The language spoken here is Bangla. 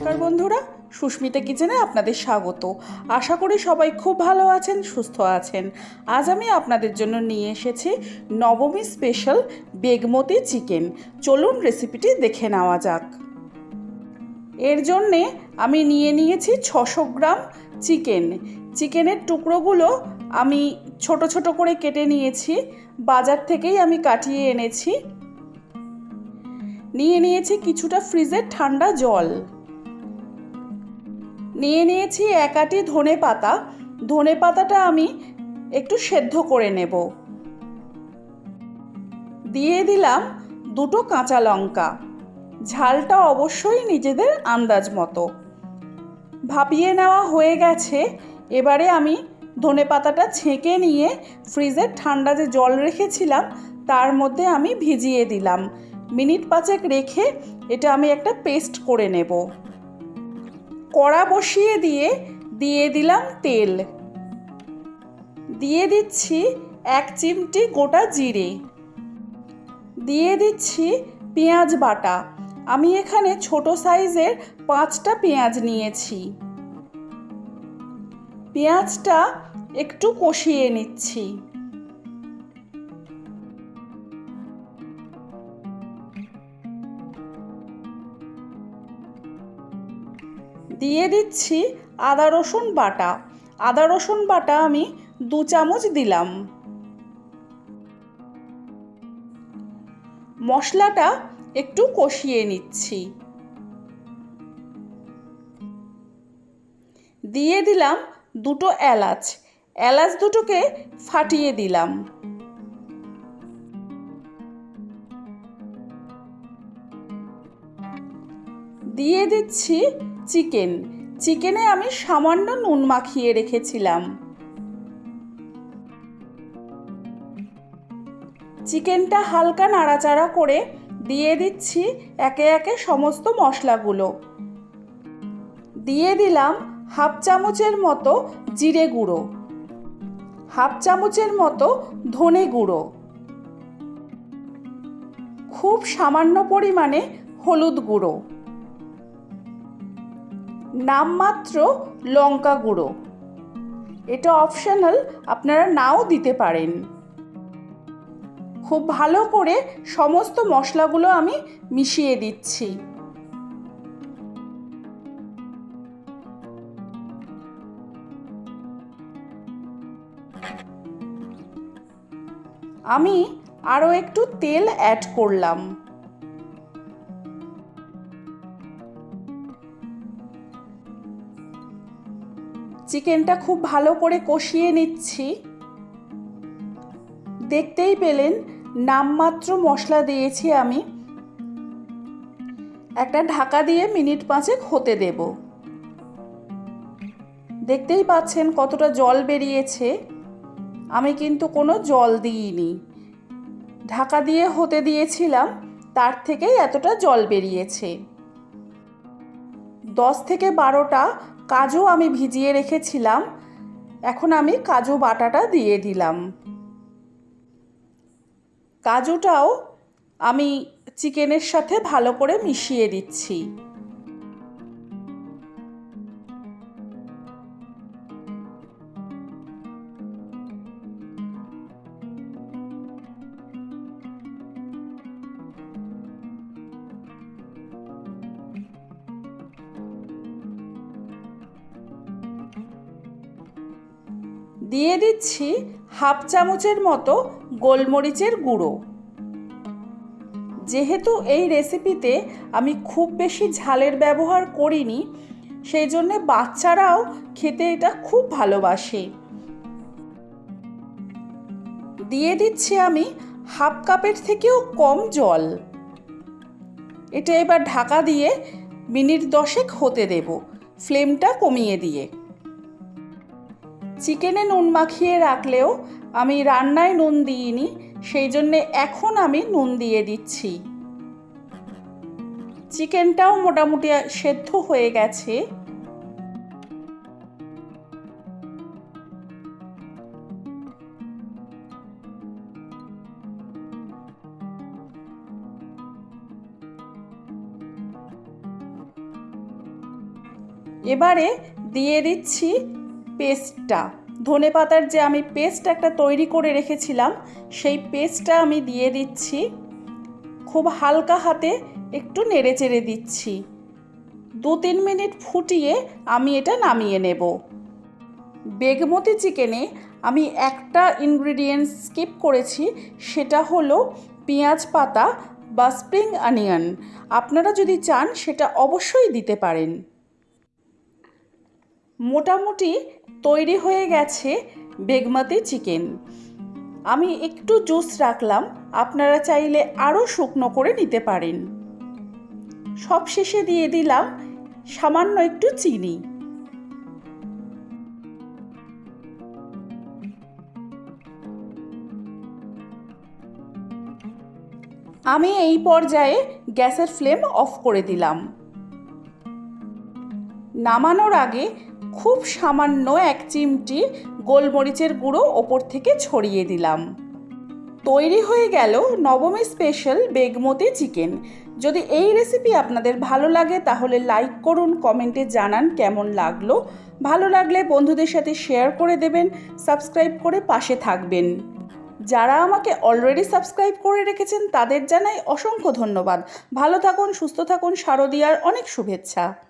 নমস্কার বন্ধুরা, সুস্মিতা কিচেনে আপনাদের স্বাগত। আশা করি সবাই খুব ভালো আছেন, সুস্থ আছেন। আজ আমি আপনাদের জন্য নিয়ে এসেছি নবমী স্পেশাল বেগমতি চিকেন চলুন রেসিপিটি দেখে নেওয়া যাক। এর জন্যে আমি নিয়ে নিয়েছি ছশো গ্রাম চিকেন চিকেনের টুকরোগুলো আমি ছোট ছোট করে কেটে নিয়েছি, বাজার থেকেই আমি কাটিয়ে এনেছি। নিয়ে নিয়েছি কিছুটা ফ্রিজের ঠান্ডা জল। নিয়ে নিয়েছি এক আটি ধনে পাতা। ধনে পাতাটা আমি একটু সেদ্ধ করে নেব। দিয়ে দিলাম দুটো কাঁচা লঙ্কা। ঝালটা অবশ্যই নিজেদের আন্দাজ মতো। ভাপিয়ে নেওয়া হয়ে গেছে। এবারে আমি ধনে পাতাটা ছেঁকে নিয়ে ফ্রিজের ঠান্ডা যে জল রেখেছিলাম, তার মধ্যে আমি ভিজিয়ে দিলাম। মিনিট পাঁচেক রেখে এটা আমি একটা পেস্ট করে নেব। কড়া বসিয়ে দিয়ে দিয়ে দিলাম তেল। দিয়ে দিচ্ছি এক চিমটি গোটা জিরে। দিয়ে দিচ্ছি পেঁয়াজ বাটা। আমি এখানে ছোট সাইজের পাঁচটা পেঁয়াজ নিয়েছি। পেঁয়াজটা একটু কষিয়ে নিচ্ছি। দিয়ে দিচ্ছি আদা রসুন বাটা। আদা রসুন বাটা আমি দু চামচ দিলাম। মশলাটা একটু কষিয়ে নিচ্ছি। দিয়ে দিলাম দুটো এলাচ। এলাচ দুটোকে ফাটিয়ে দিলাম। দিয়ে দিচ্ছি চিকেন। চিকেনে আমি সামান্য নুন মাখিয়ে রেখেছিলাম। চিকেনটা হালকা নাড়াচাড়া করে দিয়ে দিচ্ছি একে একে সমস্ত মশলাগুলো। দিয়ে দিলাম হাফ চামচের মতো জিরে গুঁড়ো। হাফ চামচের মতো ধনে গুঁড়ো। খুব সামান্য পরিমাণে হলুদ গুঁড়ো। নামমাত্র লঙ্কা গুঁড়ো। এটা অপশনাল আপনারা নাও দিতে পারেন। খুব ভালো করে সমস্ত মশলাগুলো আমি মিশিয়ে দিচ্ছি। আমি আরও একটু তেল অ্যাড করলাম। চিকেনটা খুব ভালো করে কষিয়ে নিচ্ছি। দেখতেই পেলেন নামমাত্র মশলা দিয়েছি আমি। একটা ঢাকা দিয়ে মিনিট পাঁচেক হতে দেব। দেখতেই পাচ্ছেন কতটা জল বেরিয়েছে। আমি কিন্তু কোনো জল দিইনি। ঢাকা দিয়ে হতে দিয়েছিলাম, তার থেকেই এতটা জল বেরিয়েছে। দশ থেকে বারোটা কাজু আমি ভিজিয়ে রেখেছিলাম। এখন আমি কাজু বাটাটা দিয়ে দিলাম। কাজুটাও আমি চিকেনের সাথে ভালো করে মিশিয়ে দিচ্ছি। দিয়ে দিচ্ছি হাফ চামচের মতো গোলমরিচের গুঁড়ো। যেহেতু এই রেসিপিতে আমি খুব বেশি ঝালের ব্যবহার করিনি, সেই জন্যে বাচ্চারাও খেতে এটা খুব ভালোবাসে। দিয়ে দিচ্ছি আমি হাফ কাপের থেকেও কম জল। এটা এবার ঢাকা দিয়ে মিনিট দশেক হতে দেব, ফ্লেমটা কমিয়ে দিয়ে। চিকেনে নুন মাখিয়ে রাখলেও আমি রান্নায় নুন দিইনি, সেই জন্যে এখন আমি নুন দিয়ে দিচ্ছি। চিকেনটাও মোটামুটি সেদ্ধ হয়ে গেছে। এবারে দিয়ে দিচ্ছি পেস্টটা। ধনে পাতার যে আমি পেস্ট একটা তৈরি করে রেখেছিলাম, সেই পেস্টটা আমি দিয়ে দিচ্ছি। খুব হালকা হাতে একটু নেড়ে চেড়ে দিচ্ছি। দু তিন মিনিট ফুটিয়ে আমি এটা নামিয়ে নেব। বেগমতি চিকেনে আমি একটা ইনগ্রিডিয়েন্ট স্কিপ করেছি, সেটা হলো পেঁয়াজ পাতা বা স্প্রিং অনিয়ন। আপনারা যদি চান, সেটা অবশ্যই দিতে পারেন। মোটামুটি তৈরি হয়ে গেছে বেগমাতি চিকেন। আমি একটু জুস রাখলাম, আপনারা চাইলে আরও শুকনো করে নিতে পারেন। সব শেষে দিয়ে দিলাম সামান্য একটু চিনি। আমি এই পর্যায়ে গ্যাসের ফ্লেম অফ করে দিলাম। নামানোর আগে খুব সামান্য এক চিমটি গোলমরিচের গুঁড়ো ওপর থেকে ছড়িয়ে দিলাম। তৈরি হয়ে গেল নবমী স্পেশাল বেগমতি চিকেন যদি এই রেসিপি আপনাদের ভালো লাগে, তাহলে লাইক করুন কমেন্টে জানান কেমন লাগল। ভালো লাগলে বন্ধুদের সাথে শেয়ার করে দেবেন সাবস্ক্রাইব করে পাশে থাকবেন। যারা আমাকে অলরেডি সাবস্ক্রাইব করে রেখেছেন, তাদের জানাই অসংখ্য ধন্যবাদ। ভালো থাকুন, সুস্থ থাকুন, শারদিয়ার অনেক শুভেচ্ছা।